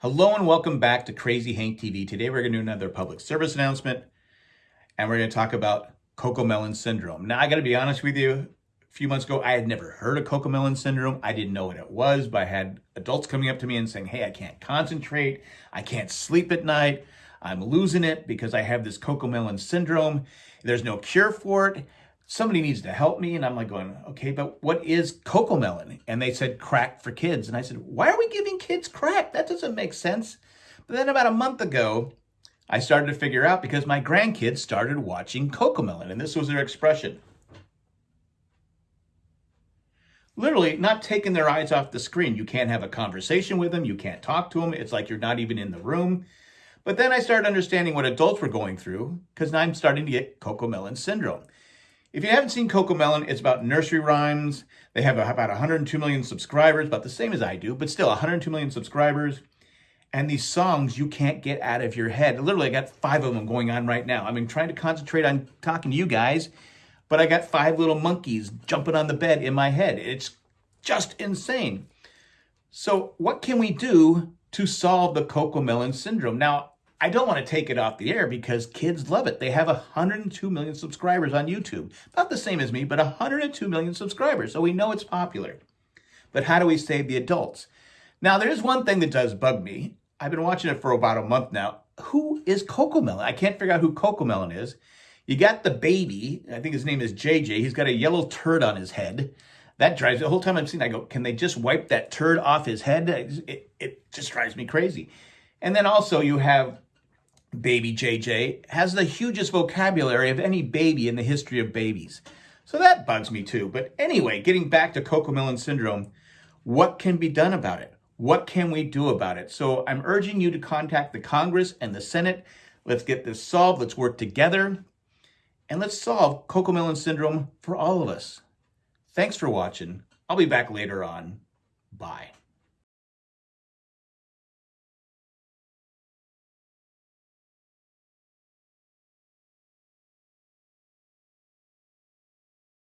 Hello and welcome back to Crazy Hank TV. Today we're going to do another public service announcement and we're going to talk about Cocomelon syndrome. Now I got to be honest with you, a few months ago I had never heard of Cocomelon syndrome. I didn't know what it was, but I had adults coming up to me and saying, hey, I can't concentrate, I can't sleep at night, I'm losing it because I have this Cocomelon syndrome. There's no cure for it somebody needs to help me. And I'm like going, okay, but what is Cocomelon? And they said crack for kids. And I said, why are we giving kids crack? That doesn't make sense. But then about a month ago, I started to figure out because my grandkids started watching Cocomelon. And this was their expression. Literally not taking their eyes off the screen. You can't have a conversation with them. You can't talk to them. It's like you're not even in the room. But then I started understanding what adults were going through because I'm starting to get Cocomelon syndrome. If you haven't seen Cocomelon, it's about nursery rhymes. They have about 102 million subscribers, about the same as I do, but still 102 million subscribers. And these songs you can't get out of your head. Literally, I got five of them going on right now. I've been trying to concentrate on talking to you guys, but I got five little monkeys jumping on the bed in my head. It's just insane. So what can we do to solve the Cocomelon syndrome? Now, I don't want to take it off the air because kids love it. They have 102 million subscribers on YouTube. Not the same as me, but 102 million subscribers. So we know it's popular. But how do we save the adults? Now, there's one thing that does bug me. I've been watching it for about a month now. Who is Coco Melon? I can't figure out who Coco Melon is. You got the baby. I think his name is JJ. He's got a yellow turd on his head. That drives the whole time I'm seeing. I go, can they just wipe that turd off his head? It, it just drives me crazy. And then also you have baby JJ, has the hugest vocabulary of any baby in the history of babies. So that bugs me too. But anyway, getting back to Cocomelon syndrome, what can be done about it? What can we do about it? So I'm urging you to contact the Congress and the Senate. Let's get this solved. Let's work together. And let's solve Cocomelon syndrome for all of us. Thanks for watching. I'll be back later on. Bye.